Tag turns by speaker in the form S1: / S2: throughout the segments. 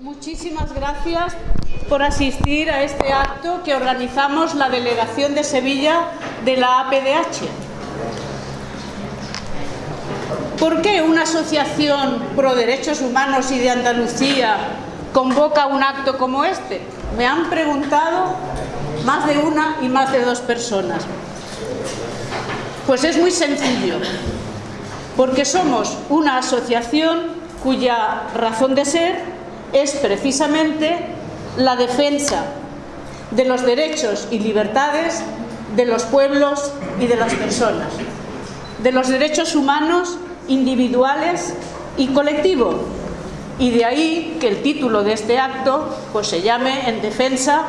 S1: Muchísimas gracias por asistir a este acto que organizamos la Delegación de Sevilla de la APDH. ¿Por qué una asociación pro derechos humanos y de Andalucía convoca un acto como este? Me han preguntado más de una y más de dos personas. Pues es muy sencillo, porque somos una asociación cuya razón de ser es precisamente la defensa de los derechos y libertades de los pueblos y de las personas, de los derechos humanos individuales y colectivos. Y de ahí que el título de este acto pues, se llame En defensa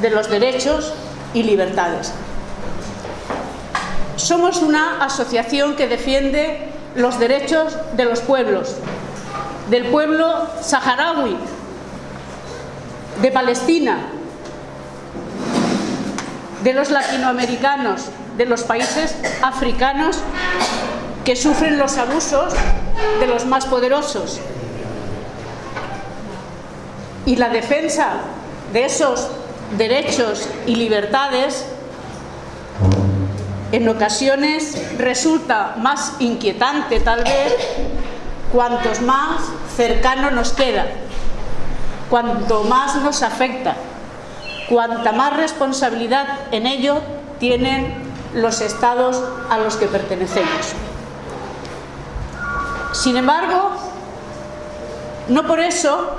S1: de los derechos y libertades. Somos una asociación que defiende los derechos de los pueblos, del pueblo saharaui, de Palestina, de los latinoamericanos, de los países africanos que sufren los abusos de los más poderosos. Y la defensa de esos derechos y libertades en ocasiones resulta más inquietante tal vez cuantos más cercano nos queda, cuanto más nos afecta, cuanta más responsabilidad en ello tienen los estados a los que pertenecemos. Sin embargo, no por eso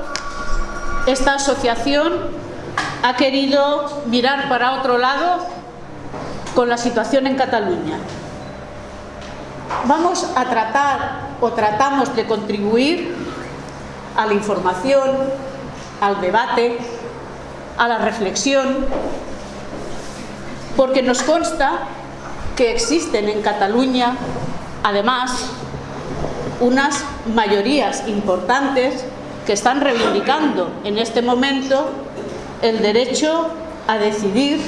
S1: esta asociación ha querido mirar para otro lado con la situación en Cataluña. Vamos a tratar o tratamos de contribuir a la información, al debate, a la reflexión, porque nos consta que existen en Cataluña, además, unas mayorías importantes que están reivindicando en este momento el derecho a decidir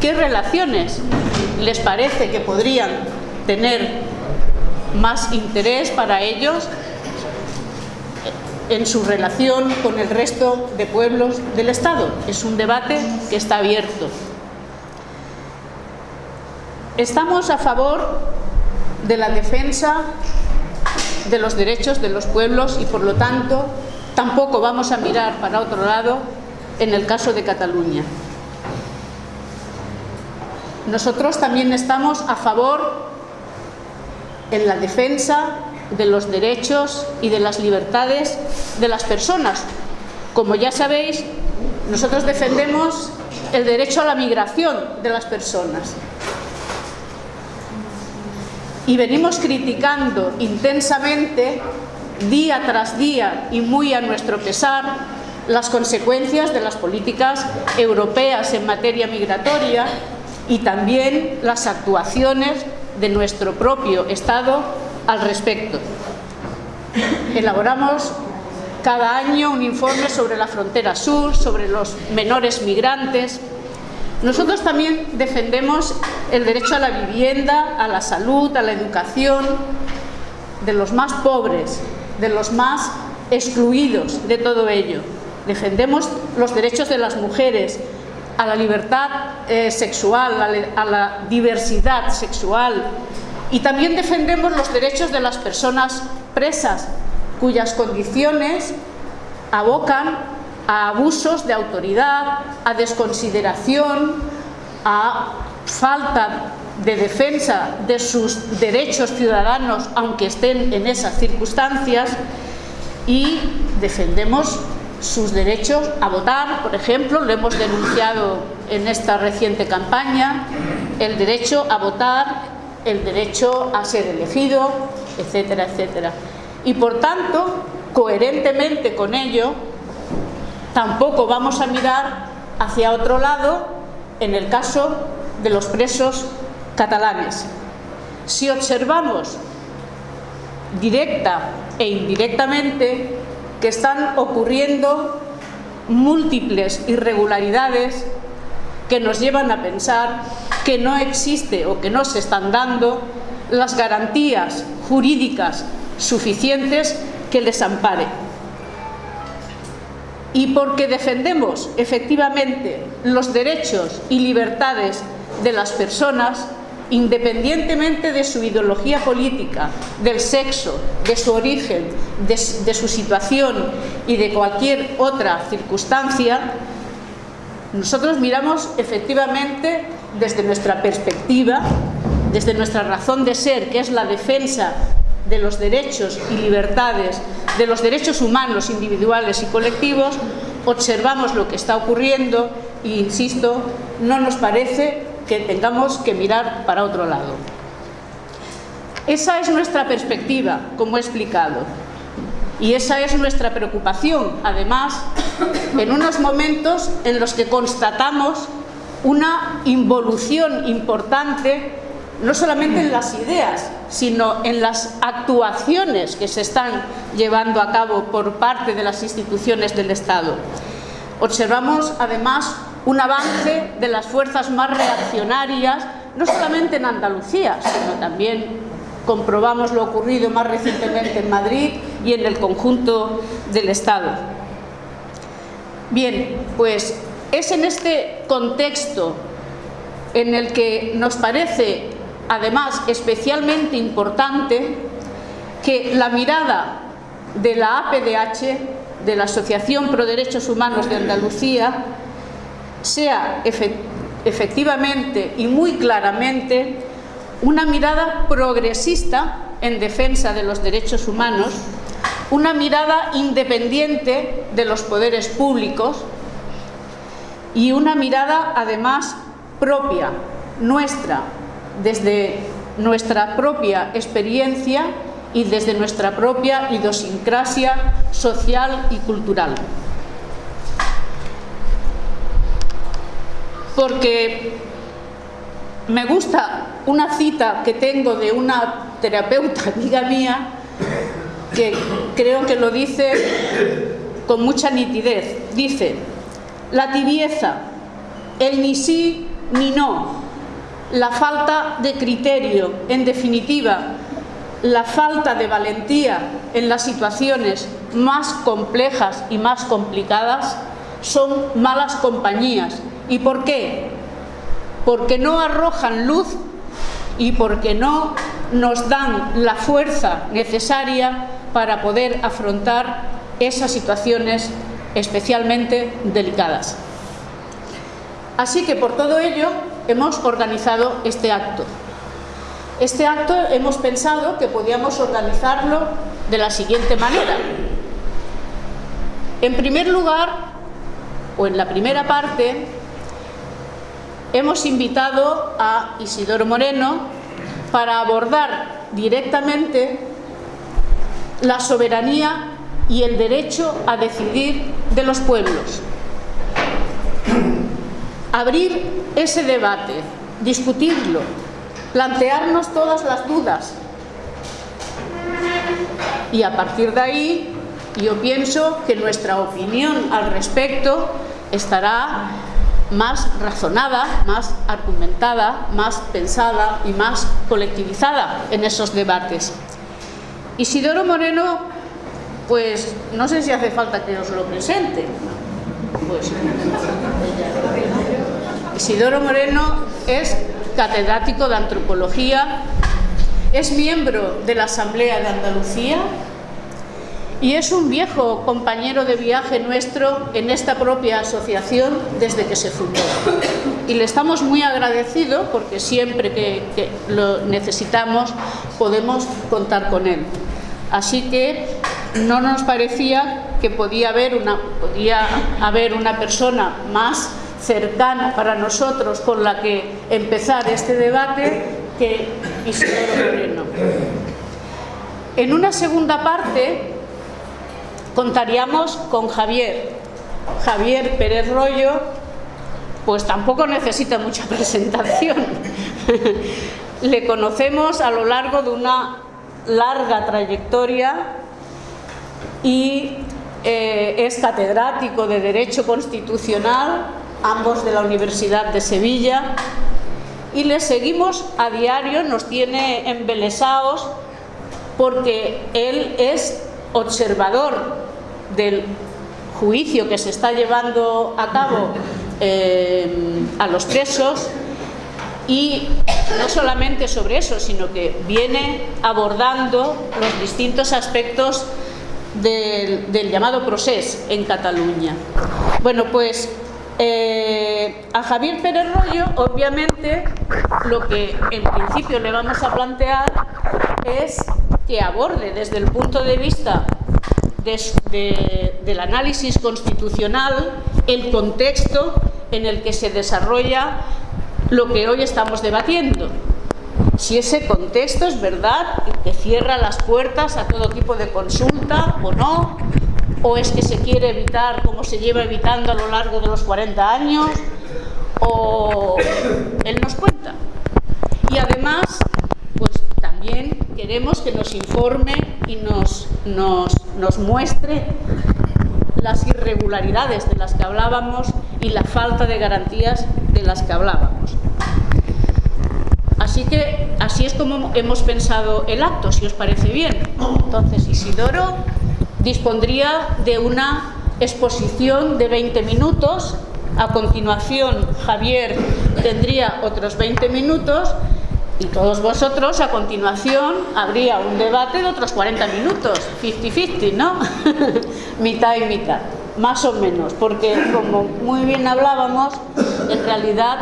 S1: qué relaciones les parece que podrían tener más interés para ellos en su relación con el resto de pueblos del Estado. Es un debate que está abierto. Estamos a favor de la defensa de los derechos de los pueblos y por lo tanto tampoco vamos a mirar para otro lado en el caso de Cataluña. Nosotros también estamos a favor en la defensa de los derechos y de las libertades de las personas. Como ya sabéis, nosotros defendemos el derecho a la migración de las personas. Y venimos criticando intensamente, día tras día y muy a nuestro pesar, las consecuencias de las políticas europeas en materia migratoria y también las actuaciones de nuestro propio Estado al respecto. Elaboramos cada año un informe sobre la frontera sur, sobre los menores migrantes. Nosotros también defendemos el derecho a la vivienda, a la salud, a la educación de los más pobres, de los más excluidos de todo ello. Defendemos los derechos de las mujeres, a la libertad eh, sexual, a la diversidad sexual. Y también defendemos los derechos de las personas presas cuyas condiciones abocan a abusos de autoridad, a desconsideración, a falta de defensa de sus derechos ciudadanos aunque estén en esas circunstancias. Y defendemos sus derechos a votar, por ejemplo, lo hemos denunciado en esta reciente campaña, el derecho a votar, el derecho a ser elegido, etcétera, etcétera. Y por tanto, coherentemente con ello, tampoco vamos a mirar hacia otro lado en el caso de los presos catalanes. Si observamos directa e indirectamente que están ocurriendo múltiples irregularidades que nos llevan a pensar que no existe o que no se están dando las garantías jurídicas suficientes que les ampare. Y porque defendemos efectivamente los derechos y libertades de las personas, independientemente de su ideología política, del sexo, de su origen, de, su situación y de cualquier otra circunstancia, nosotros miramos efectivamente desde nuestra perspectiva, desde nuestra razón de ser, que es la defensa de los derechos y libertades, de los derechos humanos individuales y colectivos, observamos lo que está ocurriendo e, insisto, no nos parece que tengamos que mirar para otro lado. Esa es nuestra perspectiva, como he explicado, y esa es nuestra preocupación, además, en unos momentos en los que constatamos una involución importante no solamente en las ideas, sino en las actuaciones que se están llevando a cabo por parte de las instituciones del Estado. Observamos, además, un avance de las fuerzas más reaccionarias, no solamente en Andalucía, sino también comprobamos lo ocurrido más recientemente en Madrid y en el conjunto del Estado. Bien, pues es en este contexto en el que nos parece además especialmente importante que la mirada de la APDH, de la Asociación Pro Derechos Humanos de Andalucía, sea efectivamente y muy claramente una mirada progresista en defensa de los derechos humanos, una mirada independiente de los poderes públicos y una mirada además propia, nuestra, desde nuestra propia experiencia y desde nuestra propia idiosincrasia social y cultural. Porque me gusta una cita que tengo de una terapeuta amiga mía que creo que lo dice con mucha nitidez. Dice, la tibieza, el ni sí ni no, la falta de criterio, en definitiva, la falta de valentía en las situaciones más complejas y más complicadas son malas compañías. ¿Y por qué? Porque no arrojan luz y porque no nos dan la fuerza necesaria para poder afrontar esas situaciones especialmente delicadas. Así que por todo ello hemos organizado este acto. Este acto hemos pensado que podíamos organizarlo de la siguiente manera. En primer lugar, o en la primera parte, hemos invitado a Isidoro Moreno para abordar directamente la soberanía y el derecho a decidir de los pueblos abrir ese debate, discutirlo, plantearnos todas las dudas. Y a partir de ahí, yo pienso que nuestra opinión al respecto estará más razonada, más argumentada, más pensada y más colectivizada en esos debates. Isidoro Moreno, pues no sé si hace falta que os lo presente. Pues, Isidoro Moreno es catedrático de antropología, es miembro de la Asamblea de Andalucía y es un viejo compañero de viaje nuestro en esta propia asociación desde que se fundó. Y le estamos muy agradecidos porque siempre que, que lo necesitamos podemos contar con él. Así que no nos parecía que podía haber una, podía haber una persona más cercana para nosotros con la que empezar este debate que Isidoro Moreno. En una segunda parte contaríamos con Javier. Javier Pérez Rollo, pues tampoco necesita mucha presentación. Le conocemos a lo largo de una larga trayectoria y eh, es catedrático de Derecho Constitucional ambos de la Universidad de Sevilla, y les seguimos a diario, nos tiene embelesados porque él es observador del juicio que se está llevando a cabo eh, a los presos y no solamente sobre eso, sino que viene abordando los distintos aspectos del, llamado proceso en Cataluña. Bueno, pues eh, a Javier Pérez Rollo, obviamente, lo que en principio le vamos a plantear es que aborde desde el punto de vista del análisis constitucional el contexto en el que se desarrolla lo que hoy estamos debatiendo. Si ese contexto es verdad, que cierra las puertas a todo tipo de consulta o no, o es que se quiere evitar como se lleva evitando a lo largo de los 40 años, o él nos cuenta. Y además, pues también queremos que nos informe y nos, nos, muestre las irregularidades de las que hablábamos y la falta de garantías de las que hablábamos. Así que así es como hemos pensado el acto, si os parece bien. Entonces Isidoro dispondría de una exposición de 20 minutos, a continuación Javier tendría otros 20 minutos y todos vosotros a continuación habría un debate de otros 40 minutos, 50-50, ¿no? mitad y mitad, más o menos, porque como muy bien hablábamos, en realidad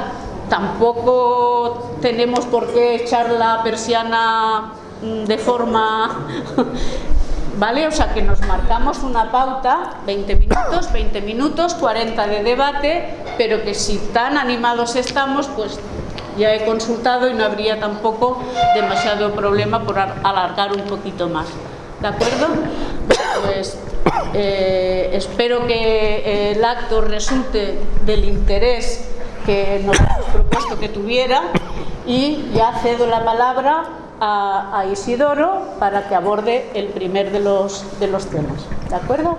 S1: tampoco tenemos por qué echar la persiana mm, de forma... ¿Vale? O sea que nos marcamos una pauta, 20 minutos, 20 minutos, 40 de debate, pero que si tan animados estamos, pues ya he consultado y no habría tampoco demasiado problema por alargar un poquito más. ¿De acuerdo? Pues eh, espero que el acto resulte del interés que nos hemos propuesto que tuviera y ya cedo la palabra a, a Isidoro para que aborde el primer de los, de los temas. ¿De acuerdo?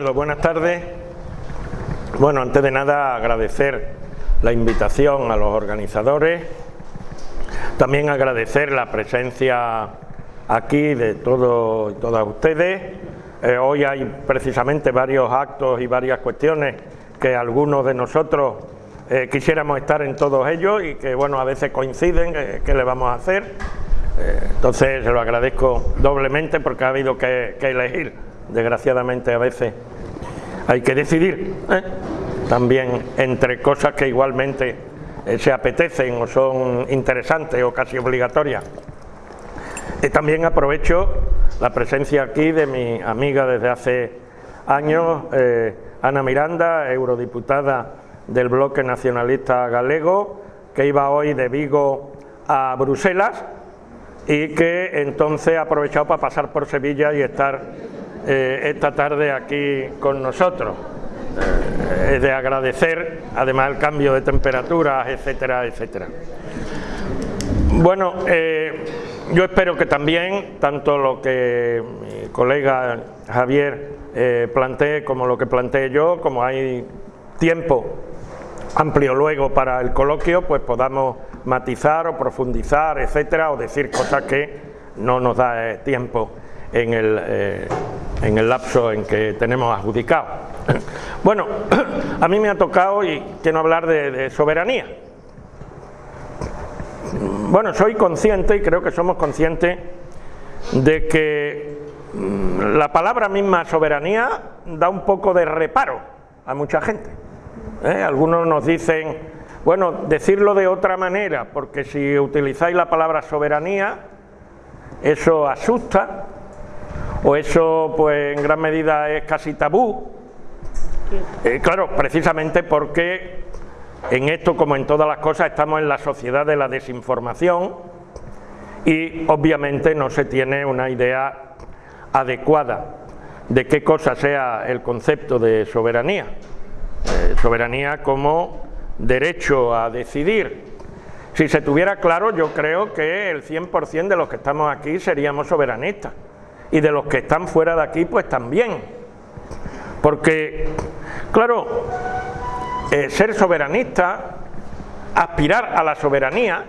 S2: Buenas tardes. Bueno, antes de nada agradecer la invitación a los organizadores, también agradecer la presencia aquí de todos y todas ustedes. Eh, hoy hay precisamente varios actos y varias cuestiones que algunos de nosotros eh, quisiéramos estar en todos ellos y que bueno a veces coinciden, eh, ¿qué le vamos a hacer? entonces se lo agradezco doblemente porque ha habido que elegir desgraciadamente a veces hay que decidir ¿eh? también entre cosas que igualmente eh, se apetecen o son interesantes o casi obligatorias. Y también aprovecho la presencia aquí de mi amiga desde hace años, eh, Ana Miranda, eurodiputada del Bloque Nacionalista Galego, que iba hoy de Vigo a Bruselas y que entonces ha aprovechado para pasar por Sevilla y estar eh, esta tarde aquí con nosotros. Eh, es de agradecer, además el cambio de temperaturas, etcétera, etcétera. Bueno, eh, yo espero que también, tanto lo que mi colega Javier plantee como lo que plantee yo, como hay tiempo amplio luego para el coloquio, pues podamos matizar o profundizar, etcétera, o decir cosas que no nos da tiempo en el, en el lapso en que tenemos adjudicado. Bueno, a mí me ha tocado y quiero hablar de, soberanía. Bueno, soy consciente y creo que somos conscientes de que mm, la palabra misma soberanía da un poco de reparo a mucha gente. ¿eh? Algunos nos dicen, bueno, decirlo de otra manera, porque si utilizáis la palabra soberanía, eso asusta, o eso pues en gran medida es casi tabú. Eh, claro, precisamente porque en esto como en todas las cosas estamos en la sociedad de la desinformación y obviamente no se tiene una idea adecuada de qué cosa sea el concepto de soberanía. Eh, soberanía como derecho a decidir. Si se tuviera claro, yo creo que el 100% de los que estamos aquí seríamos soberanistas y de los que están fuera de aquí pues también. Porque, claro, eh, ser soberanista aspirar a la soberanía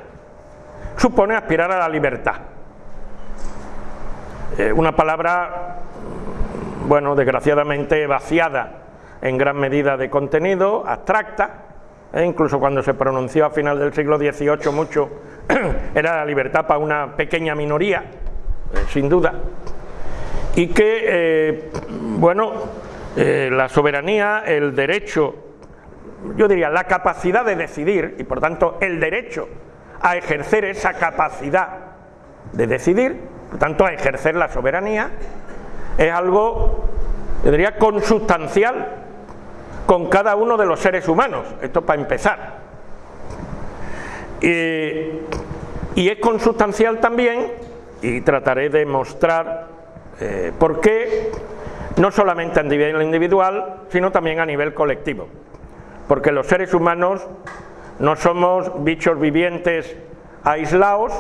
S2: supone aspirar a la libertad. Eh, una palabra, bueno, desgraciadamente vaciada en gran medida de contenido, abstracta, e incluso cuando se pronunció a final del siglo XVIII mucho, era la libertad para una pequeña minoría, eh, sin duda, y que, eh, bueno, la soberanía, el derecho, yo diría la capacidad de decidir, y por tanto el derecho a ejercer esa capacidad de decidir, por tanto a ejercer la soberanía, es algo, yo diría, consustancial con cada uno de los seres humanos, esto para empezar. y es consustancial también, y trataré de mostrar eh, por qué, no solamente a nivel individual, sino también a nivel colectivo. Porque los seres humanos no somos bichos vivientes aislados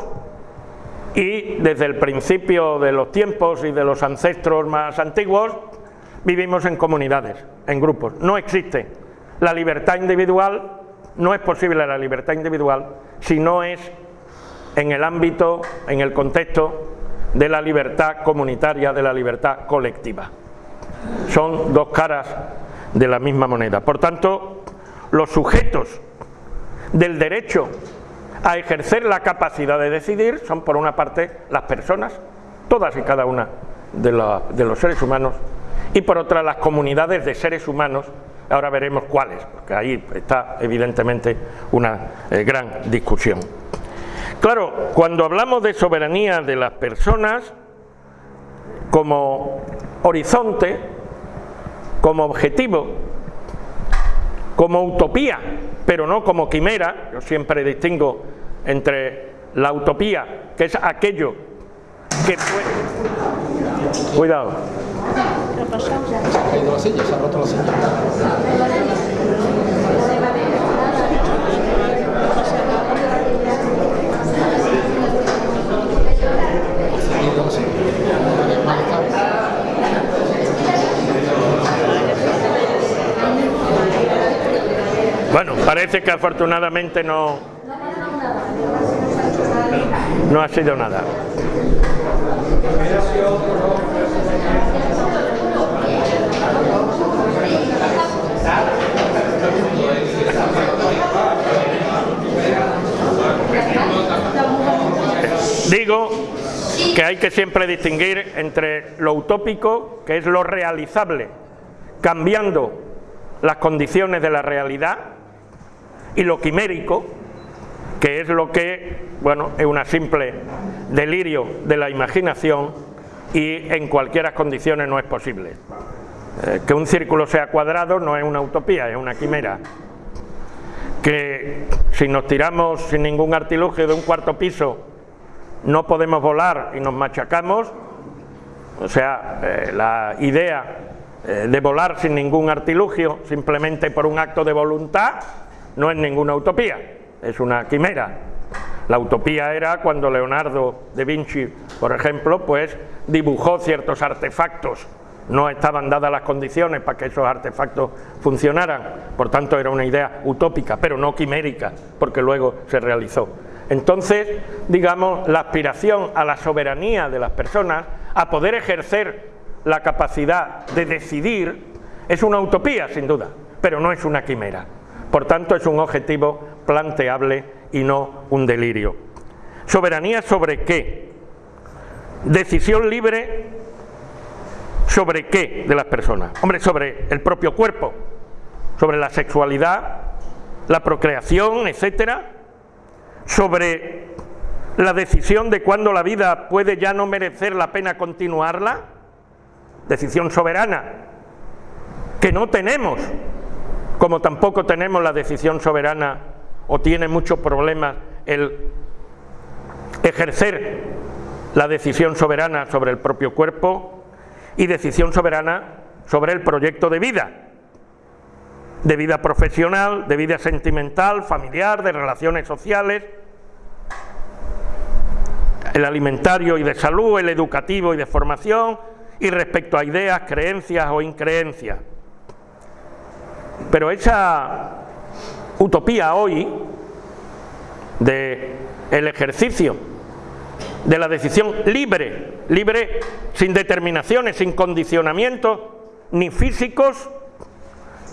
S2: y desde el principio de los tiempos y de los ancestros más antiguos vivimos en comunidades, en grupos. No existe la libertad individual, no es posible la libertad individual si no es en el ámbito, en el contexto de la libertad comunitaria, de la libertad colectiva. Son dos caras de la misma moneda. Por tanto, los sujetos del derecho a ejercer la capacidad de decidir son por una parte las personas, todas y cada una de, los seres humanos, y por otra las comunidades de seres humanos, ahora veremos cuáles, porque ahí está evidentemente una eh, gran discusión. Claro, cuando hablamos de soberanía de las personas, como horizonte, como objetivo, como utopía, pero no como quimera, yo siempre distingo entre la utopía, que es aquello que puede... Cuidado. Bueno, parece que afortunadamente no, no ha sido nada. Digo que hay que siempre distinguir entre lo utópico, que es lo realizable, cambiando las condiciones de la realidad, y lo quimérico, que es lo que, bueno, es una simple delirio de la imaginación y en cualquiera condiciones no es posible. Eh, que un círculo sea cuadrado no es una utopía, es una quimera. Que si nos tiramos sin ningún artilugio de un cuarto piso no podemos volar y nos machacamos, o sea, eh, la idea eh, de volar sin ningún artilugio, simplemente por un acto de voluntad, no es ninguna utopía, es una quimera. La utopía era cuando Leonardo da Vinci, por ejemplo, pues dibujó ciertos artefactos. No estaban dadas las condiciones para que esos artefactos funcionaran, por tanto era una idea utópica, pero no quimérica, porque luego se realizó. Entonces, digamos, la aspiración a la soberanía de las personas, a poder ejercer la capacidad de decidir, es una utopía, sin duda, pero no es una quimera. Por tanto, es un objetivo planteable y no un delirio. ¿Soberanía sobre qué? Decisión libre sobre qué de las personas. Hombre, sobre el propio cuerpo, sobre la sexualidad, la procreación, etcétera, sobre la decisión de cuándo la vida puede ya no merecer la pena continuarla, decisión soberana, que no tenemos como tampoco tenemos la decisión soberana o tiene muchos problemas el ejercer la decisión soberana sobre el propio cuerpo y decisión soberana sobre el proyecto de vida, de vida profesional, de vida sentimental, familiar, de relaciones sociales, el alimentario y de salud, el educativo y de formación, y respecto a ideas, creencias o increencias. Pero esa utopía hoy del el ejercicio de la decisión libre, libre sin determinaciones, sin condicionamientos, ni físicos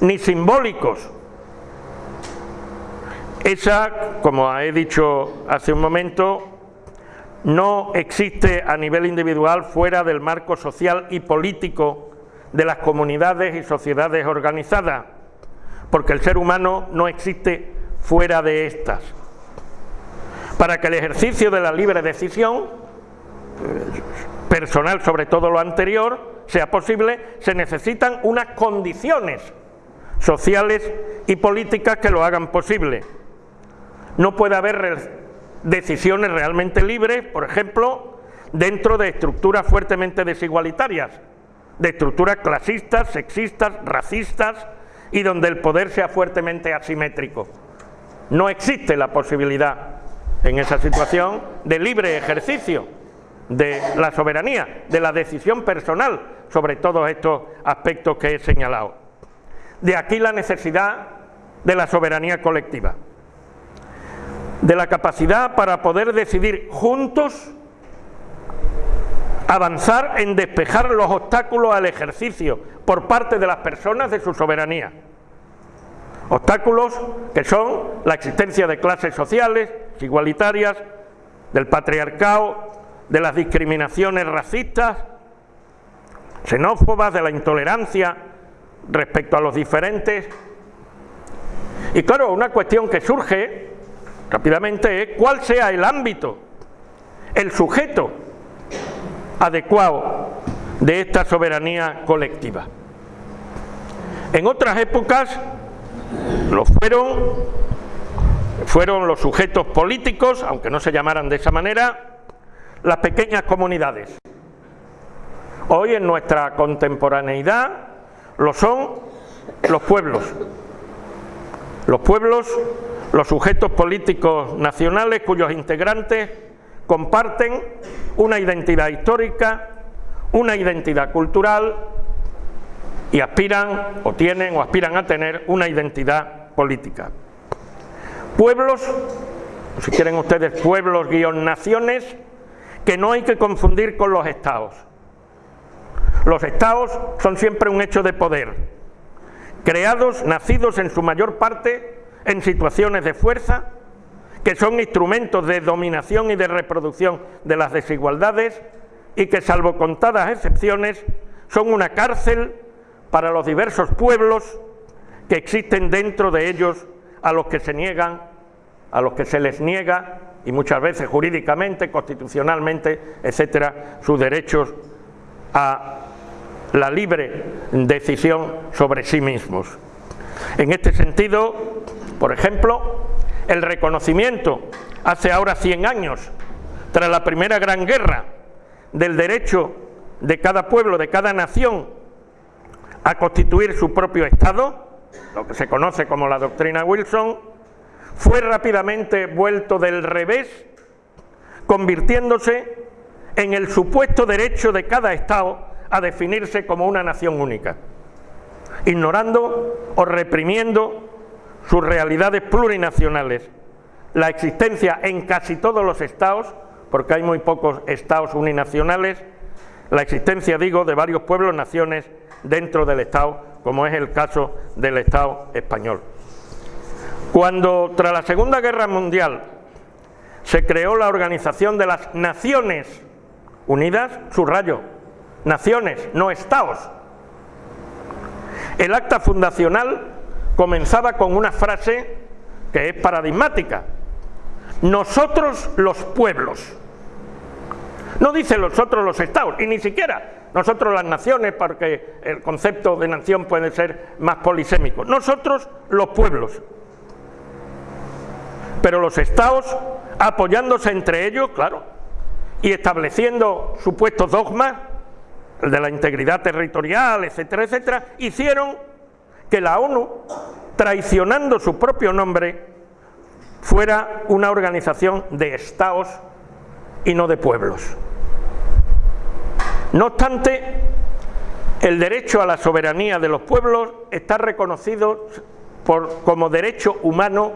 S2: ni simbólicos. Esa, como he dicho hace un momento, no existe a nivel individual fuera del marco social y político de las comunidades y sociedades organizadas, porque el ser humano no existe fuera de estas. Para que el ejercicio de la libre decisión, personal sobre todo lo anterior, sea posible, se necesitan unas condiciones sociales y políticas que lo hagan posible. No puede haber decisiones realmente libres, por ejemplo, dentro de estructuras fuertemente desigualitarias, de estructuras clasistas, sexistas, racistas y donde el poder sea fuertemente asimétrico. No existe la posibilidad en esa situación de libre ejercicio de la soberanía, de la decisión personal sobre todos estos aspectos que he señalado. De aquí la necesidad de la soberanía colectiva de la capacidad para poder decidir juntos avanzar en despejar los obstáculos al ejercicio por parte de las personas de su soberanía. Obstáculos que son la existencia de clases sociales igualitarias, del patriarcado, de las discriminaciones racistas, xenófobas, de la intolerancia respecto a los diferentes. Y claro, una cuestión que surge rápidamente es cuál sea el ámbito, el sujeto adecuado de esta soberanía colectiva. En otras épocas lo fueron, fueron los sujetos políticos, aunque no se llamaran de esa manera, las pequeñas comunidades. Hoy en nuestra contemporaneidad lo son los pueblos. Los pueblos los sujetos políticos nacionales cuyos integrantes comparten una identidad histórica, una identidad cultural y aspiran o tienen o aspiran a tener una identidad política. Pueblos, si quieren ustedes pueblos guion naciones, que no hay que confundir con los estados. Los estados son siempre un hecho de poder, creados, nacidos en su mayor parte en situaciones de fuerza, que son instrumentos de dominación y de reproducción de las desigualdades y que, salvo contadas excepciones, son una cárcel para los diversos pueblos que existen dentro de ellos a los que se niegan, a los que se les niega, y muchas veces jurídicamente, constitucionalmente, etcétera, sus derechos a la libre decisión sobre sí mismos. En este sentido, por ejemplo, el reconocimiento hace ahora 100 años, tras la Primera Gran Guerra, del derecho de cada pueblo, de cada nación, a constituir su propio Estado, lo que se conoce como la doctrina Wilson, fue rápidamente vuelto del revés, convirtiéndose en el supuesto derecho de cada Estado a definirse como una nación única, ignorando o reprimiendo sus realidades plurinacionales, la existencia en casi todos los estados, porque hay muy pocos estados uninacionales, la existencia, digo, de varios pueblos, naciones dentro del Estado, como es el caso del Estado español. Cuando tras la Segunda Guerra Mundial se creó la Organización de las Naciones Unidas, subrayo, naciones, no estados, el acta fundacional comenzaba con una frase que es paradigmática. Nosotros los pueblos. No dice nosotros los estados, y ni siquiera nosotros las naciones, porque el concepto de nación puede ser más polisémico. Nosotros los pueblos. Pero los estados, apoyándose entre ellos, claro, y estableciendo supuestos dogmas, el de la integridad territorial, etcétera, etcétera, hicieron que la ONU, traicionando su propio nombre, fuera una organización de estados y no de pueblos. No obstante, el derecho a la soberanía de los pueblos está reconocido como derecho humano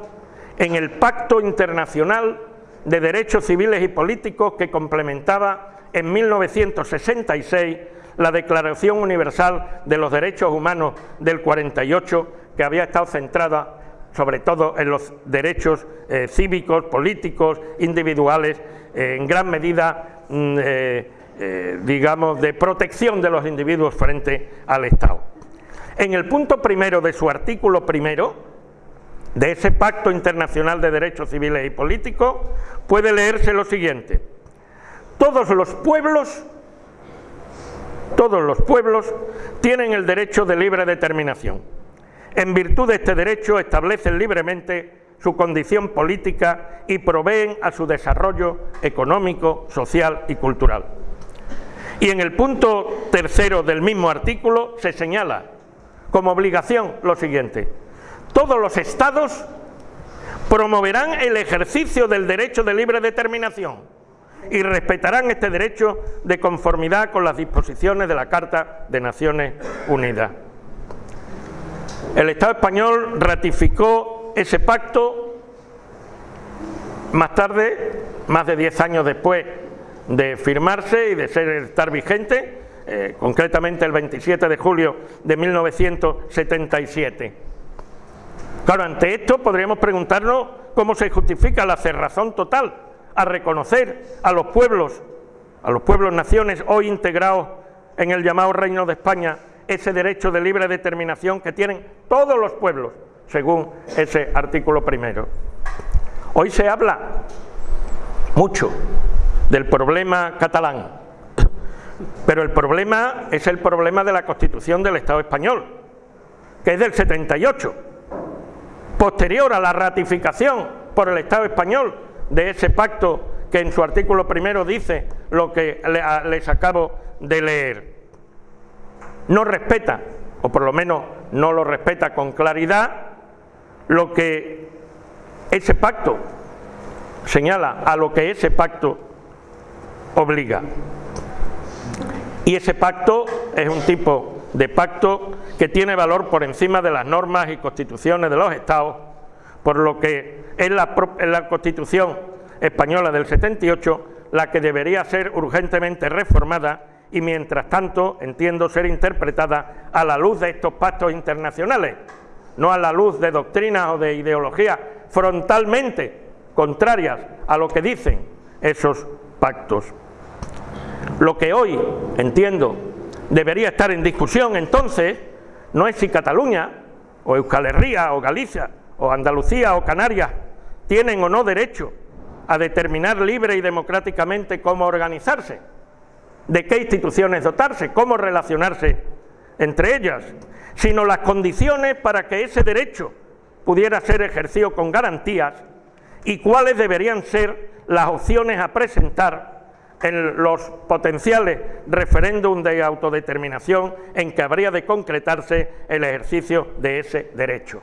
S2: en el Pacto Internacional de Derechos Civiles y Políticos que complementaba en 1966 la Declaración Universal de los Derechos Humanos del 48, que había estado centrada sobre todo en los derechos eh, cívicos, políticos, individuales, eh, en gran medida, mm, eh, digamos, de protección de los individuos frente al Estado. En el punto primero de su artículo primero, de ese Pacto Internacional de Derechos Civiles y Políticos, puede leerse lo siguiente. Todos los pueblos, todos los pueblos tienen el derecho de libre determinación. En virtud de este derecho establecen libremente su condición política y proveen a su desarrollo económico, social y cultural. Y en el punto tercero del mismo artículo se señala como obligación lo siguiente. Todos los estados promoverán el ejercicio del derecho de libre determinación y respetarán este derecho de conformidad con las disposiciones de la Carta de Naciones Unidas. El Estado español ratificó ese pacto más tarde, más de diez años después de firmarse y de ser, estar vigente, eh, concretamente el 27 de julio de 1977. Claro, ante esto podríamos preguntarnos cómo se justifica la cerrazón total a reconocer a los pueblos, a los pueblos naciones hoy integrados en el llamado Reino de España, ese derecho de libre determinación que tienen todos los pueblos, según ese artículo primero. Hoy se habla mucho del problema catalán, pero el problema es el problema de la Constitución del Estado español, que es del 78, posterior a la ratificación por el Estado español de ese pacto que en su artículo primero dice lo que les acabo de leer. No respeta, o por lo menos no lo respeta con claridad, lo que ese pacto señala, a lo que ese pacto obliga. Y ese pacto es un tipo de pacto que tiene valor por encima de las normas y constituciones de los estados, por lo que es la, la Constitución española del 78 la que debería ser urgentemente reformada y mientras tanto entiendo ser interpretada a la luz de estos pactos internacionales, no a la luz de doctrinas o de ideologías frontalmente contrarias a lo que dicen esos pactos. Lo que hoy, entiendo, debería estar en discusión entonces, no es si Cataluña, o Euskal Herria, o Galicia, o Andalucía, o Canarias, tienen o no derecho a determinar libre y democráticamente cómo organizarse, de qué instituciones dotarse, cómo relacionarse entre ellas, sino las condiciones para que ese derecho pudiera ser ejercido con garantías y cuáles deberían ser las opciones a presentar en los potenciales referéndum de autodeterminación en que habría de concretarse el ejercicio de ese derecho.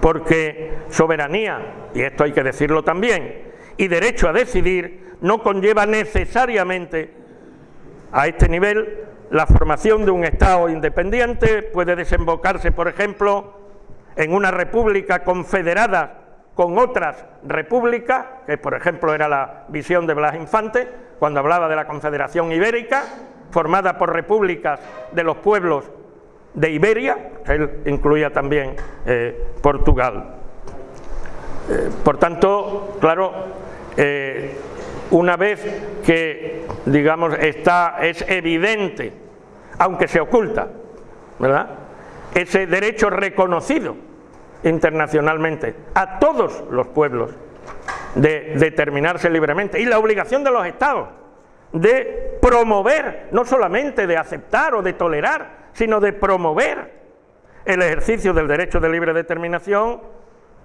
S2: Porque soberanía, y esto hay que decirlo también, y derecho a decidir no conlleva necesariamente a este nivel la formación de un Estado independiente, puede desembocarse, por ejemplo, en una república confederada con otras repúblicas, que por ejemplo era la visión de Blas Infante, cuando hablaba de la Confederación Ibérica, formada por repúblicas de los pueblos de Iberia, él incluía también eh, Portugal. Eh, por tanto, claro, eh, una vez que, digamos, está, es evidente, aunque se oculta, ¿verdad?, ese derecho reconocido internacionalmente a todos los pueblos de determinarse libremente y la obligación de los estados de promover, no solamente de aceptar o de tolerar, sino de promover el ejercicio del derecho de libre determinación,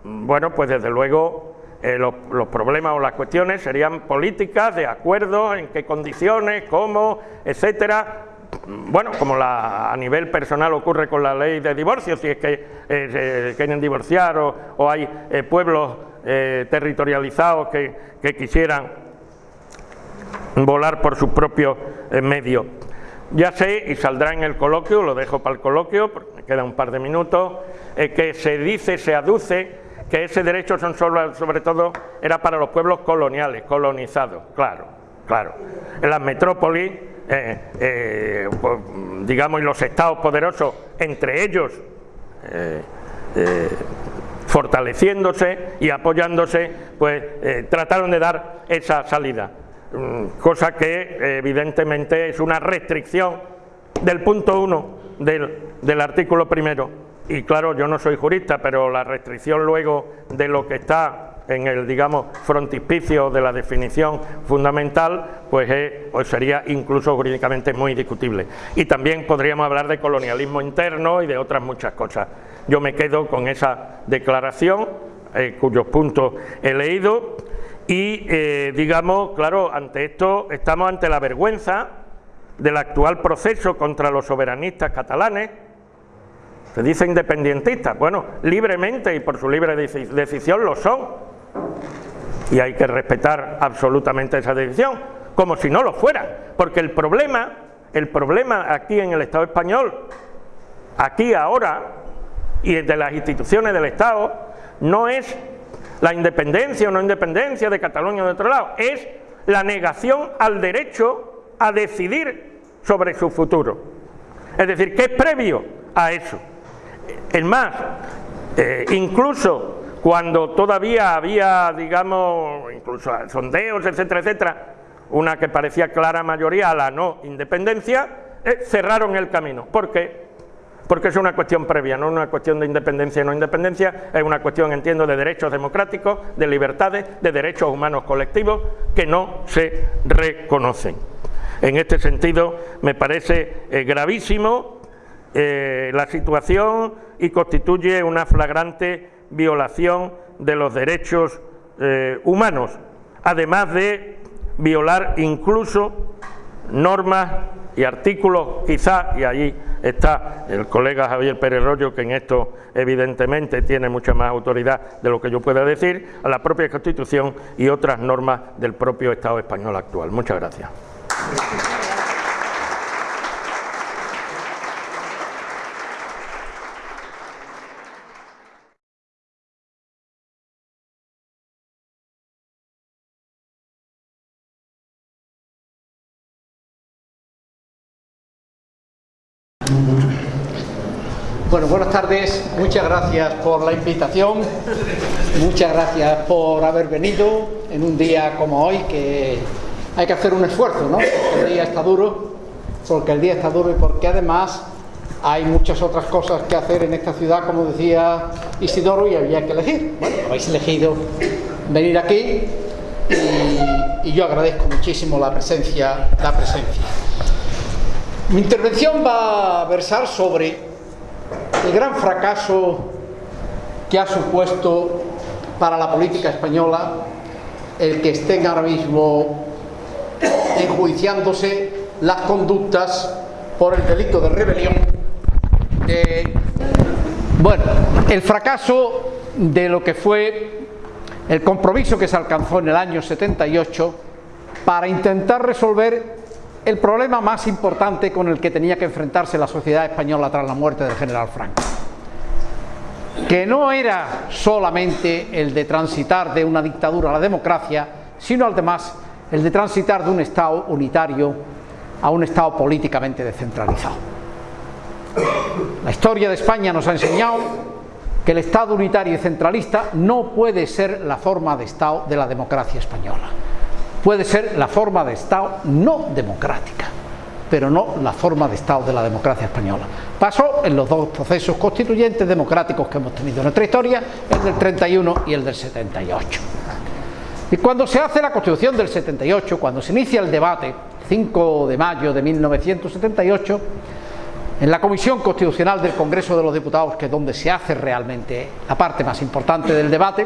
S2: bueno, pues desde luego eh, los, problemas o las cuestiones serían políticas, de acuerdo, en qué condiciones, cómo, etcétera, bueno, como la, a nivel personal ocurre con la ley de divorcio, si es que eh, quieren divorciar o, hay eh, pueblos territorializados que, que, quisieran volar por sus propios medios. Ya sé, y saldrá en el coloquio, lo dejo para el coloquio, porque me queda un par de minutos, que se dice, se aduce que ese derecho son solo, sobre todo era para los pueblos coloniales, colonizados, claro, claro. En las metrópolis, eh, eh, pues, digamos, y los estados poderosos, entre ellos, eh, fortaleciéndose y apoyándose, pues trataron de dar esa salida, cosa que evidentemente es una restricción del punto 1 del, artículo primero y claro, yo no soy jurista, pero la restricción luego de lo que está en el, digamos, frontispicio de la definición fundamental, pues, pues, sería incluso jurídicamente muy discutible. Y también podríamos hablar de colonialismo interno y de otras muchas cosas. Yo me quedo con esa declaración, eh, cuyos puntos he leído, y eh, digamos, claro, ante esto estamos ante la vergüenza del actual proceso contra los soberanistas catalanes, se dice independentistas, bueno, libremente y por su libre decisión lo son. Y hay que respetar absolutamente esa decisión, como si no lo fuera, porque el problema, el problema aquí en el Estado español, aquí ahora, y de las instituciones del Estado, no es la independencia o no independencia de Cataluña o de otro lado, es la negación al derecho a decidir sobre su futuro. Es decir, que es previo a eso. Es más, eh, incluso cuando todavía había, digamos, incluso sondeos, etcétera, etcétera, una que parecía clara mayoría a la no independencia, eh, cerraron el camino. ¿Por qué? Porque es una cuestión previa, no una cuestión de independencia y no independencia, es una cuestión, entiendo, de derechos democráticos, de libertades, de derechos humanos colectivos que no se reconocen. En este sentido, me parece eh, gravísimo eh, la situación y constituye una flagrante violación de los derechos eh, humanos, además de violar incluso normas y artículos, quizá, y allí está el colega Javier Pérez Rollo, que en esto evidentemente tiene mucha más autoridad de lo que yo pueda decir, a la propia Constitución y otras normas del propio Estado español actual. Muchas gracias.
S3: Bueno, buenas tardes, muchas gracias por la invitación, muchas gracias por haber venido en un día como hoy que hay que hacer un esfuerzo, ¿no? Porque el día está duro, porque el día está duro y porque además hay muchas otras cosas que hacer en esta ciudad, como decía Isidoro, y había que elegir. Bueno, habéis elegido venir aquí y, y yo agradezco muchísimo la presencia, la presencia. Mi intervención va a versar sobre el gran fracaso que ha supuesto para la política española el que estén ahora mismo enjuiciándose las conductas por el delito de rebelión. bueno, el fracaso de lo que fue el compromiso que se alcanzó en el año 78 para intentar resolver el problema más importante con el que tenía que enfrentarse la sociedad española tras la muerte del general Franco que no era solamente el de transitar de una dictadura a la democracia, sino además el de transitar de un Estado unitario a un Estado políticamente descentralizado. La historia de España nos ha enseñado que el Estado unitario y centralista no puede ser la forma de Estado de la democracia española puede ser la forma de Estado no democrática, pero no la forma de Estado de la democracia española. Pasó en los dos procesos constituyentes democráticos que hemos tenido en nuestra historia, el del 31 y el del 78. Y cuando se hace la Constitución del 78, cuando se inicia el debate, 5 de mayo de 1978, en la Comisión Constitucional del Congreso de los Diputados, que es donde se hace realmente la parte más importante del debate,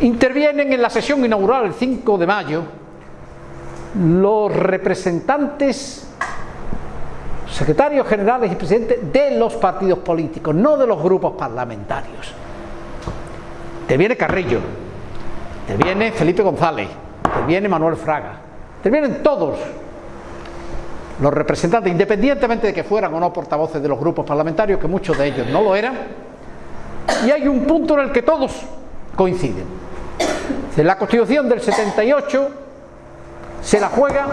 S3: intervienen en la sesión inaugural el 5 de mayo los representantes, secretarios generales y presidentes de los partidos políticos, no de los grupos parlamentarios. Interviene Carrillo, interviene Felipe González, interviene Manuel Fraga, intervienen todos los representantes, independientemente de que fueran o no portavoces de los grupos parlamentarios, que muchos de ellos no lo eran, Y hay un punto en el que todos coinciden. La Constitución del 78 se la juega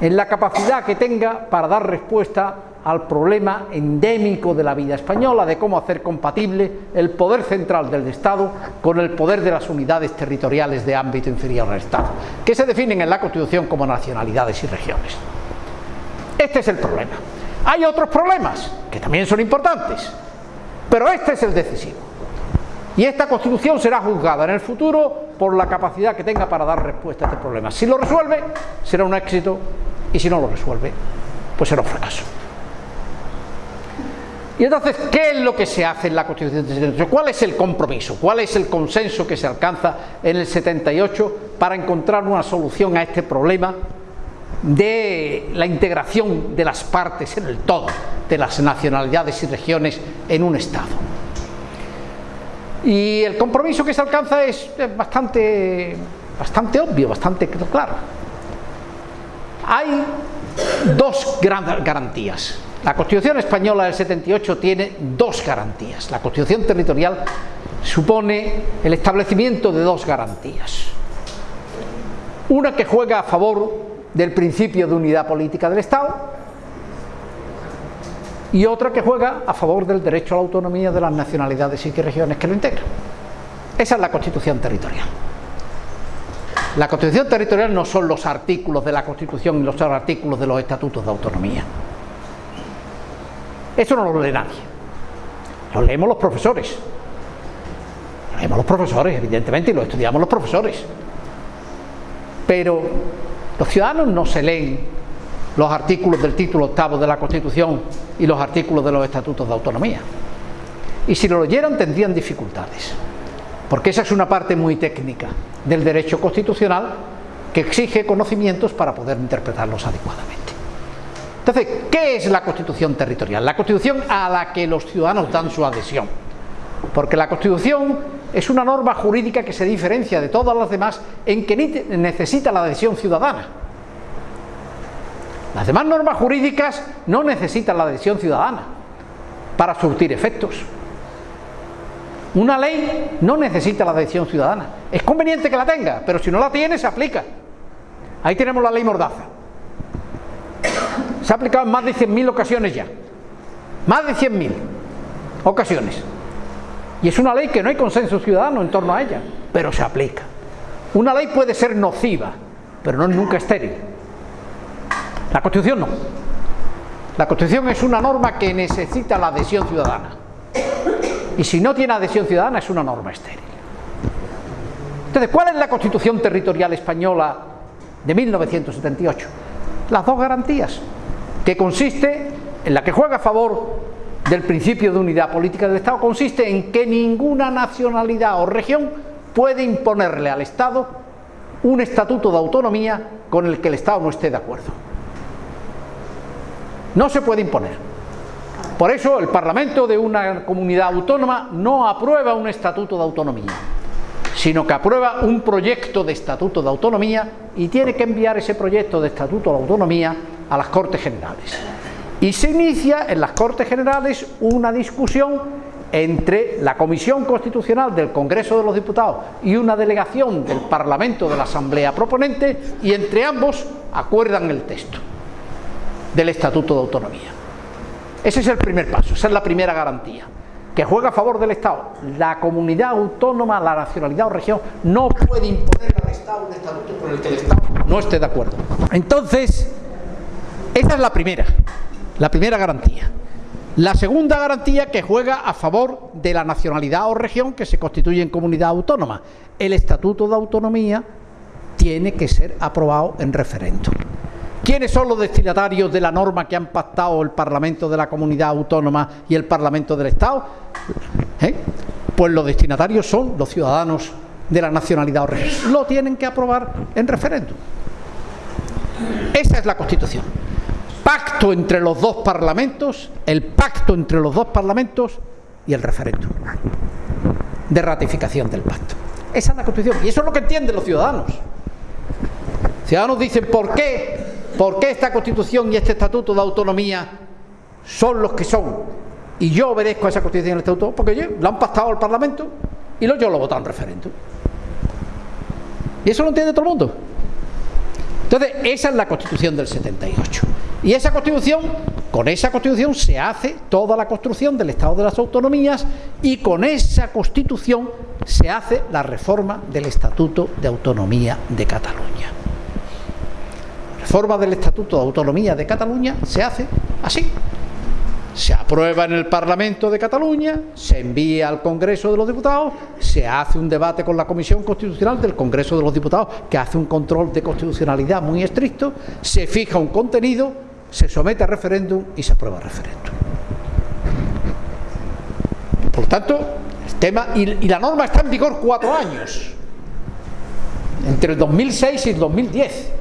S3: en la capacidad que tenga para dar respuesta al problema endémico de la vida española, de cómo hacer compatible el poder central del Estado con el poder de las unidades territoriales de ámbito inferior al Estado, que se definen en la Constitución como nacionalidades y regiones. Este es el problema. Hay otros problemas, que también son importantes, pero este es el decisivo. Y esta Constitución será juzgada en el futuro por la capacidad que tenga para dar respuesta a este problema. Si lo resuelve, será un éxito, y si no lo resuelve, pues será un fracaso. Y entonces, ¿qué es lo que se hace en la Constitución del 78? ¿Cuál es el compromiso? ¿Cuál es el consenso que se alcanza en el 78 para encontrar una solución a este problema de la integración de las partes en el todo, de las nacionalidades y regiones en un Estado? Y el compromiso que se alcanza es bastante, bastante obvio, bastante claro. Hay dos grandes garantías. La Constitución española del 78 tiene dos garantías. La Constitución territorial supone el establecimiento de dos garantías. Una que juega a favor del principio de unidad política del Estado y otra que juega a favor del derecho a la autonomía de las nacionalidades y regiones que lo integran. Esa es la Constitución territorial. La Constitución territorial no son los artículos de la Constitución y los artículos de los estatutos de autonomía. Eso no lo lee nadie. Lo leemos los profesores. Lo leemos los profesores, evidentemente, y lo estudiamos los profesores. Pero los ciudadanos no se leen los artículos del título octavo de la Constitución y los artículos de los estatutos de autonomía. Y si lo leyeran tendrían dificultades, porque esa es una parte muy técnica del derecho constitucional que exige conocimientos para poder interpretarlos adecuadamente. Entonces, ¿qué es la Constitución territorial? La Constitución a la que los ciudadanos dan su adhesión. Porque la Constitución es una norma jurídica que se diferencia de todas las demás en que necesita la adhesión ciudadana. Las demás normas jurídicas no necesitan la adhesión ciudadana para surtir efectos. Una ley no necesita la adhesión ciudadana. Es conveniente que la tenga, pero si no la tiene, se aplica. Ahí tenemos la ley Mordaza. Se ha aplicado en más de 100.000 ocasiones ya. Más de 100.000 ocasiones. Y es una ley que no hay consenso ciudadano en torno a ella, pero se aplica. Una ley puede ser nociva, pero no es nunca estéril. La Constitución no. La Constitución es una norma que necesita la adhesión ciudadana. Y si no tiene adhesión ciudadana es una norma estéril. Entonces, ¿cuál es la Constitución territorial española de 1978? Las dos garantías, que consiste en la que juega a favor del principio de unidad política del Estado, consiste en que ninguna nacionalidad o región puede imponerle al Estado un estatuto de autonomía con el que el Estado no esté de acuerdo. No se puede imponer. Por eso el Parlamento de una comunidad autónoma no aprueba un estatuto de autonomía, sino que aprueba un proyecto de estatuto de autonomía y tiene que enviar ese proyecto de estatuto de autonomía a las Cortes Generales. Y se inicia en las Cortes Generales una discusión entre la Comisión Constitucional del Congreso de los Diputados y una delegación del Parlamento de la Asamblea Proponente y entre ambos acuerdan el texto del Estatuto de Autonomía. Ese es el primer paso, esa es la primera garantía, que juega a favor del Estado. La comunidad autónoma, la nacionalidad o región no puede imponer al Estado un estatuto por el que el Estado no esté de acuerdo. Entonces, esa es la primera, la primera garantía. La segunda garantía que juega a favor de la nacionalidad o región que se constituye en comunidad autónoma. El Estatuto de Autonomía tiene que ser aprobado en referéndum. ¿Quiénes son los destinatarios de la norma que han pactado el Parlamento de la Comunidad Autónoma y el Parlamento del Estado? ¿Eh? Pues los destinatarios son los ciudadanos de la nacionalidad o región. Lo tienen que aprobar en referéndum. Esa es la Constitución. Pacto entre los dos parlamentos, el pacto entre los dos parlamentos y el referéndum de ratificación del pacto. Esa es la Constitución. Y eso es lo que entienden los ciudadanos. Ciudadanos dicen, ¿por qué ¿Por qué esta Constitución y este Estatuto de Autonomía son los que son? y yo obedezco a esa constitución y el estatuto porque yo, lo han pactado al Parlamento y lo, yo lo he votado en referéndum. Y eso lo entiende todo el mundo. Entonces, esa es la constitución del 78. Y esa constitución, con esa constitución se hace toda la construcción del Estado de las Autonomías y con esa constitución se hace la reforma del Estatuto de Autonomía de Cataluña. La reforma del Estatuto de Autonomía de Cataluña se hace así se aprueba en el Parlamento de Cataluña, se envía al Congreso de los Diputados, se hace un debate con la Comisión Constitucional del Congreso de los Diputados, que hace un control de constitucionalidad muy estricto, se fija un contenido, se somete a referéndum y se aprueba el referéndum. Por tanto, el tema, y, y la norma está en vigor cuatro años, entre el 2006 y el 2010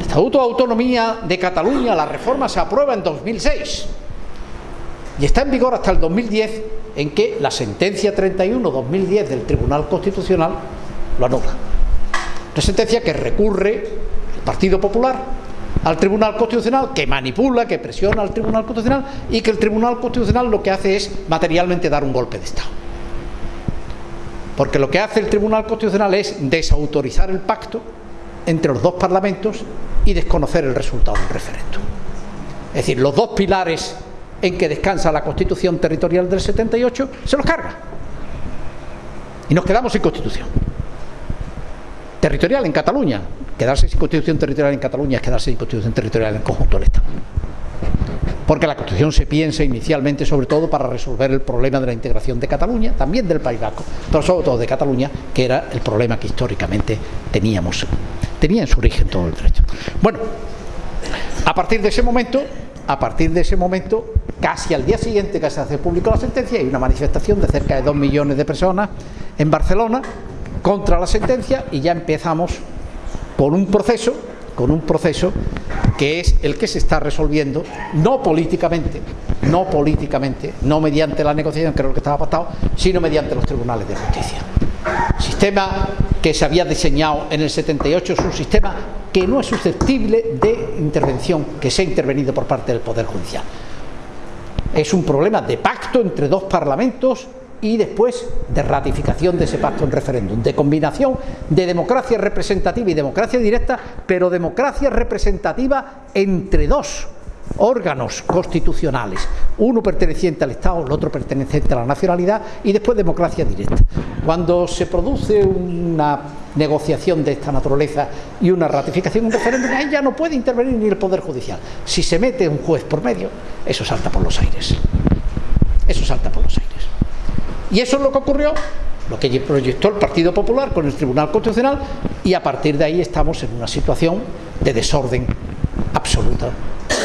S3: Estatuto de Autonomía de Cataluña, la reforma se aprueba en 2006 y está en vigor hasta el 2010 en que la sentencia 31-2010 del Tribunal Constitucional lo anula. Una sentencia que recurre el Partido Popular al Tribunal Constitucional, que manipula, que presiona al Tribunal Constitucional y que el Tribunal Constitucional lo que hace es materialmente dar un golpe de Estado. Porque lo que hace el Tribunal Constitucional es desautorizar el pacto entre los dos parlamentos y desconocer el resultado del referéndum. Es decir, los dos pilares en que descansa la Constitución Territorial del 78 se los carga. Y nos quedamos sin Constitución. Territorial en Cataluña. Quedarse sin Constitución Territorial en Cataluña es quedarse sin Constitución Territorial en conjunto del Estado. Porque la Constitución se piensa inicialmente sobre todo para resolver el problema de la integración de Cataluña, también del País Vasco, pero sobre todo de Cataluña, que era el problema que históricamente teníamos tenía en su origen todo el derecho. Bueno, a partir de ese momento, a partir de ese momento, casi al día siguiente que se hace público la sentencia, hay una manifestación de cerca de dos millones de personas en Barcelona contra la sentencia y ya empezamos con un proceso, con un proceso que es el que se está resolviendo, no políticamente, no políticamente, no mediante la negociación, que era lo que estaba pactado, sino mediante los tribunales de justicia. Sistema que se había diseñado en el 78 es un sistema que no es susceptible de intervención, que se ha intervenido por parte del Poder Judicial. Es un problema de pacto entre dos parlamentos y después de ratificación de ese pacto en referéndum, de combinación de democracia representativa y democracia directa, pero democracia representativa entre dos órganos constitucionales, uno perteneciente al Estado, el otro perteneciente a la nacionalidad y después democracia directa. Cuando se produce una negociación de esta naturaleza y una ratificación, un referéndum, ahí ya no puede intervenir ni el Poder Judicial. Si se mete un juez por medio, eso salta por los aires. Eso salta por los aires. Y eso es lo que ocurrió, lo que proyectó el Partido Popular con el Tribunal Constitucional y a partir de ahí estamos en una situación de desorden absoluta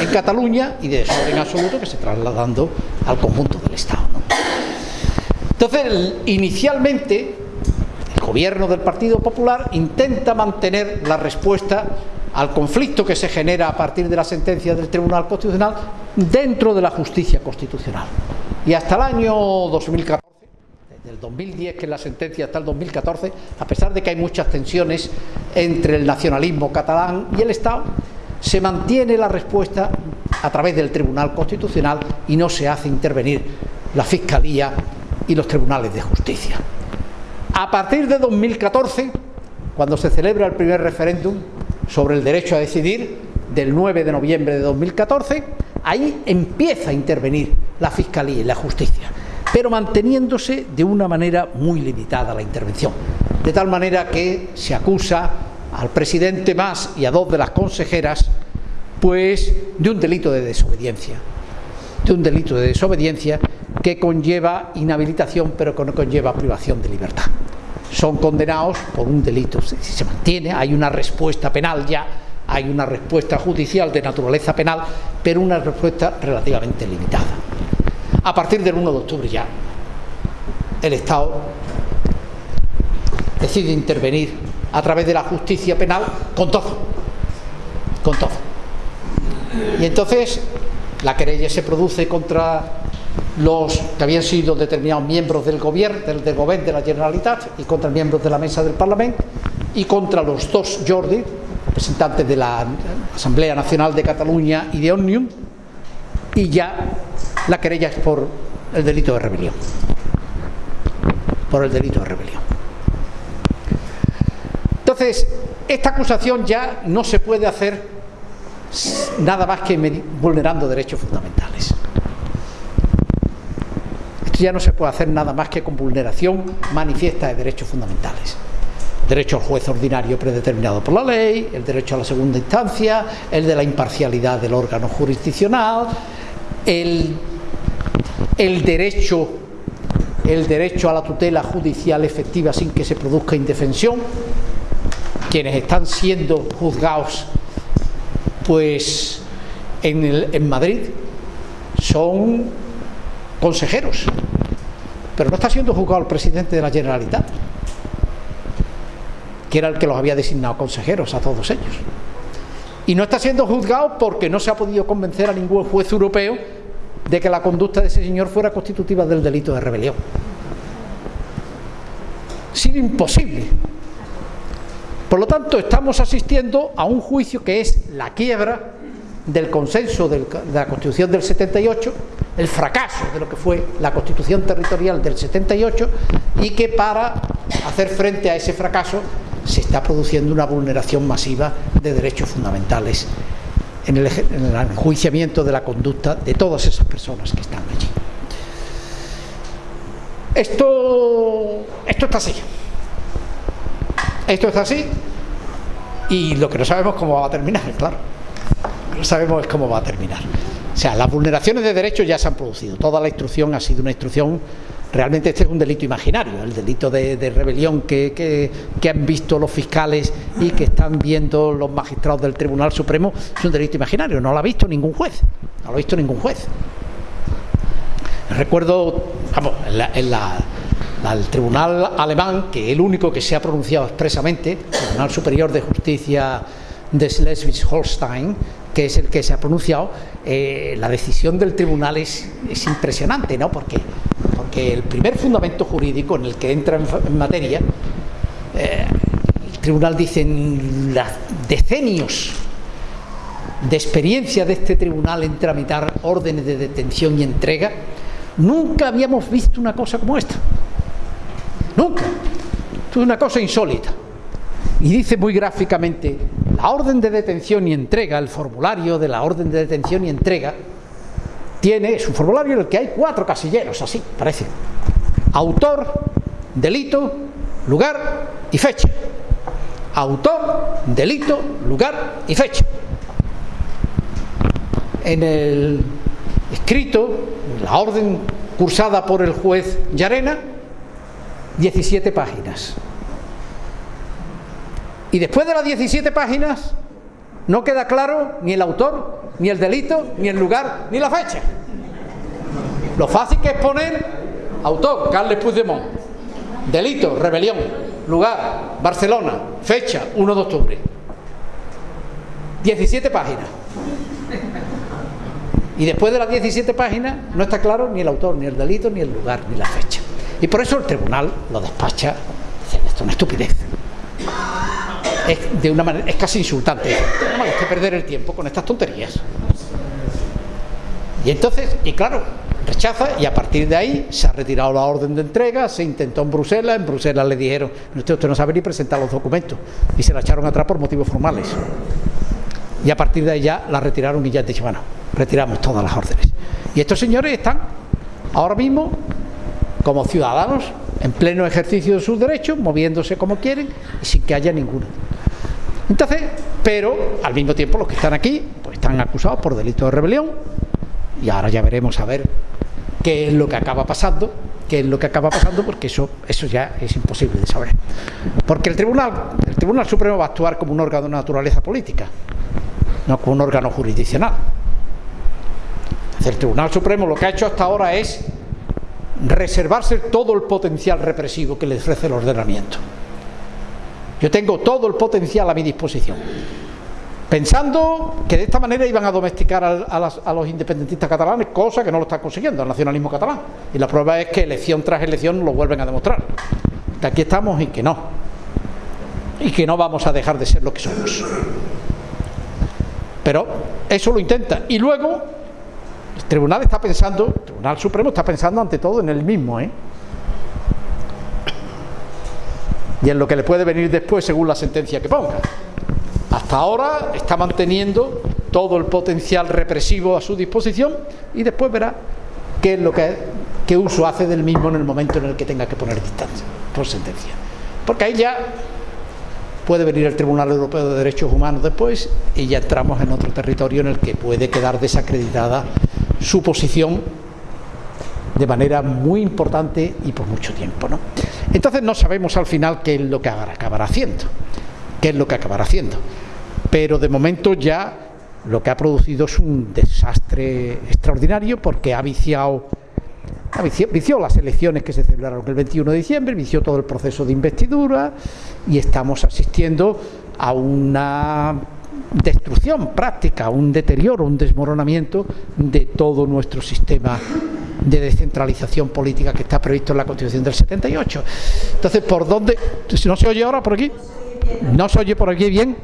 S3: en Cataluña y de desorden absoluto que se trasladando al conjunto del Estado. Entonces, inicialmente, el gobierno del Partido Popular intenta mantener la respuesta al conflicto que se genera a partir de la sentencia del Tribunal Constitucional dentro de la justicia constitucional. Y hasta el año 2014, desde el 2010 que es la sentencia hasta el 2014, a pesar de que hay muchas tensiones entre el nacionalismo catalán y el Estado, se mantiene la respuesta a través del Tribunal Constitucional y no se hace intervenir la Fiscalía y los tribunales de justicia. A partir de 2014, cuando se celebra el primer referéndum sobre el derecho a decidir, del 9 de noviembre de 2014, ahí empieza a intervenir la Fiscalía y la Justicia, pero manteniéndose de una manera muy limitada la intervención, de tal manera que se acusa al presidente más y a dos de las consejeras, pues de un delito de desobediencia, de un delito de desobediencia que conlleva inhabilitación pero que no conlleva privación de libertad. Son condenados por un delito, si se mantiene, hay una respuesta penal ya, hay una respuesta judicial de naturaleza penal, pero una respuesta relativamente limitada. A partir del 1 de octubre ya, el Estado decide intervenir a través de la justicia penal con todo, con todo. Y entonces la querella se produce contra los que habían sido determinados miembros del gobierno, del, gobierno de la Generalitat y contra miembros de la mesa del Parlamento y contra los dos Jordi, representantes de la Asamblea Nacional de Cataluña y de Òmnium, y ya la querella es por el delito de rebelión. Por el delito de rebelión. Entonces, esta acusación ya no se puede hacer nada más que vulnerando derechos fundamentales. Esto ya no se puede hacer nada más que con vulneración manifiesta de derechos fundamentales. Derecho al juez ordinario predeterminado por la ley, el derecho a la segunda instancia, el de la imparcialidad del órgano jurisdiccional, el, derecho el derecho a la tutela judicial efectiva sin que se produzca indefensión, quienes están siendo juzgados pues en, Madrid son consejeros, pero no está siendo juzgado el presidente de la Generalitat, que era el que los había designado consejeros a todos ellos. Y no está siendo juzgado porque no se ha podido convencer a ningún juez europeo de que la conducta de ese señor fuera constitutiva del delito de rebelión. sido imposible por lo tanto, estamos asistiendo a un juicio que es la quiebra del consenso de la Constitución del 78, el fracaso de lo que fue la Constitución territorial del 78 y que para hacer frente a ese fracaso se está produciendo una vulneración masiva de derechos fundamentales en el, enjuiciamiento de la conducta de todas esas personas que están allí. Esto, esto está así. Esto es así y lo que no sabemos es cómo va a terminar, claro. Lo que no sabemos es cómo va a terminar. O sea, las vulneraciones de derechos ya se han producido. Toda la instrucción ha sido una instrucción realmente este es un delito imaginario, el delito de, rebelión que, que, han visto los fiscales y que están viendo los magistrados del Tribunal Supremo, es un delito imaginario, no lo ha visto ningún juez, no lo ha visto ningún juez. Recuerdo, vamos, en la al tribunal alemán, que es el único que se ha pronunciado expresamente, el Tribunal Superior de Justicia de Schleswig-Holstein, que es el que se ha pronunciado, eh, la decisión del tribunal es, impresionante, ¿no? Porque, porque el primer fundamento jurídico en el que entra en, materia, eh, el tribunal dice en decenios de experiencia de este tribunal en tramitar órdenes de detención y entrega, nunca habíamos visto una cosa como esta. Nunca. es una cosa insólita. Y dice muy gráficamente, la orden de detención y entrega, el formulario de la orden de detención y entrega, tiene, es un formulario en el que hay cuatro casilleros, así, parece. Autor, delito, lugar y fecha. Autor, delito, lugar y fecha. En el escrito, la orden cursada por el juez Llarena, 17 páginas. Y después de las 17 páginas no queda claro ni el autor, ni el delito, ni el lugar, ni la fecha. Lo fácil que es poner autor, Carles Puigdemont, delito, rebelión, lugar, Barcelona, fecha, 1 de octubre. 17 páginas. Y después de las 17 páginas no está claro ni el autor, ni el delito, ni el lugar, ni la fecha. Y por eso el tribunal lo despacha, dice, esto es una estupidez. Es, de una manera, es casi insultante. No que perder el tiempo con estas tonterías. Y entonces, y claro, rechaza y a partir de ahí se ha retirado la orden de entrega, se intentó en Bruselas, en Bruselas le dijeron, usted, usted no sabe ni presentar los documentos y se la echaron atrás por motivos formales. Y a partir de ahí ya la retiraron y ya han dicho, bueno, retiramos todas las órdenes. Y estos señores están ahora mismo como ciudadanos en pleno ejercicio de sus derechos, moviéndose como quieren y sin que haya ninguno. Entonces, pero al mismo tiempo los que están aquí pues están acusados por delito de rebelión y ahora ya veremos a ver qué es lo que acaba pasando, qué es lo que acaba pasando porque eso eso ya es imposible de saber. Porque el Tribunal el Tribunal Supremo va a actuar como un órgano de naturaleza política, no como un órgano jurisdiccional. El Tribunal Supremo lo que ha hecho hasta ahora es reservarse todo el potencial represivo que le ofrece el ordenamiento. Yo tengo todo el potencial a mi disposición. Pensando que de esta manera iban a domesticar a, los independentistas catalanes, cosa que no lo están consiguiendo, el nacionalismo catalán. Y la prueba es que elección tras elección lo vuelven a demostrar. Que aquí estamos y que no. Y que no vamos a dejar de ser lo que somos. Pero eso lo intenta. Y luego Tribunal está pensando, el Tribunal Supremo está pensando ante todo en el mismo, ¿eh? Y en lo que le puede venir después según la sentencia que ponga. Hasta ahora está manteniendo todo el potencial represivo a su disposición y después verá qué es lo que qué uso hace del mismo en el momento en el que tenga que poner distancia por sentencia. Porque ahí ya puede venir el Tribunal Europeo de Derechos Humanos después y ya entramos en otro territorio en el que puede quedar desacreditada su posición de manera muy importante y por mucho tiempo. ¿no? Entonces no sabemos al final qué es lo que acabará haciendo, qué es lo que acabará haciendo. Pero de momento ya lo que ha producido es un desastre extraordinario porque ha viciado vició, las elecciones que se celebraron el 21 de diciembre, vició todo el proceso de investidura y estamos asistiendo a una destrucción práctica, un deterioro, un desmoronamiento de todo nuestro sistema de descentralización política que está previsto en la Constitución del 78. Entonces, ¿por dónde? Si ¿No se oye ahora por aquí? ¿No se oye por aquí bien?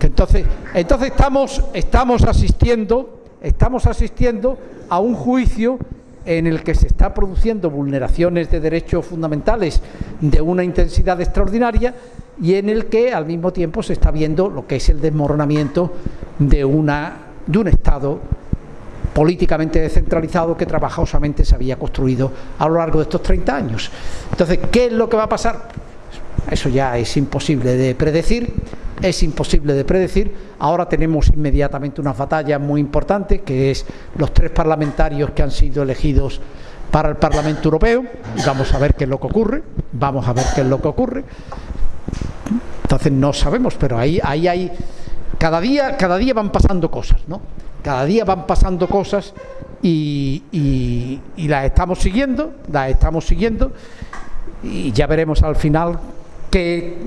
S3: Entonces, entonces estamos, estamos asistiendo, estamos asistiendo a un juicio en el que se está produciendo vulneraciones de derechos fundamentales de una intensidad extraordinaria y en el que al mismo tiempo se está viendo lo que es el desmoronamiento de, una, de un Estado políticamente descentralizado que trabajosamente se había construido a lo largo de estos 30 años. Entonces, ¿qué es lo que va a pasar? Eso ya es imposible de predecir, es imposible de predecir. Ahora tenemos inmediatamente una batalla muy importante, que es los tres parlamentarios que han sido elegidos para el Parlamento Europeo. Vamos a ver qué es lo que ocurre, vamos a ver qué es lo que ocurre. Entonces no sabemos, pero ahí, ahí hay... Cada día, cada día van pasando cosas, ¿no? Cada día van pasando cosas y, y las estamos siguiendo, las estamos siguiendo y ya veremos al final qué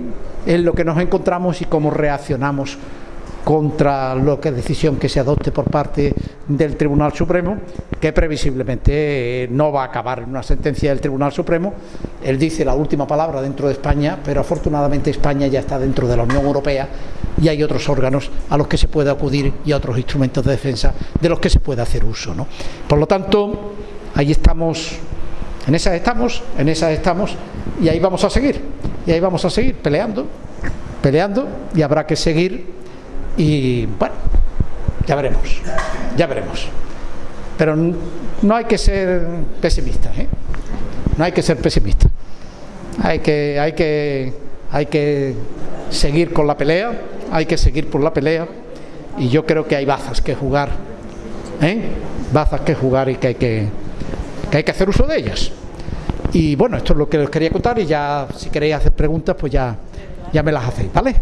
S3: es lo que nos encontramos y cómo reaccionamos contra lo que decisión que se adopte por parte del Tribunal Supremo, que previsiblemente eh, no va a acabar en una sentencia del Tribunal Supremo. Él dice la última palabra dentro de España, pero afortunadamente España ya está dentro de la Unión Europea y hay otros órganos a los que se puede acudir y otros instrumentos de defensa de los que se puede hacer uso. ¿no? Por lo tanto, ahí estamos, en esas estamos, en esas estamos y ahí vamos a seguir y ahí vamos a seguir peleando, peleando y habrá que seguir y bueno, ya veremos, ya veremos. Pero no hay que ser pesimista, ¿eh? no hay que ser pesimista. Hay que, hay que, hay que seguir con la pelea, hay que seguir por la pelea y yo creo que hay bazas que jugar, ¿eh? bazas que jugar y que hay que, que hay que hacer uso de ellas. Y bueno, esto es lo que os quería contar y ya si queréis hacer preguntas, pues ya, ya me las hacéis, ¿vale?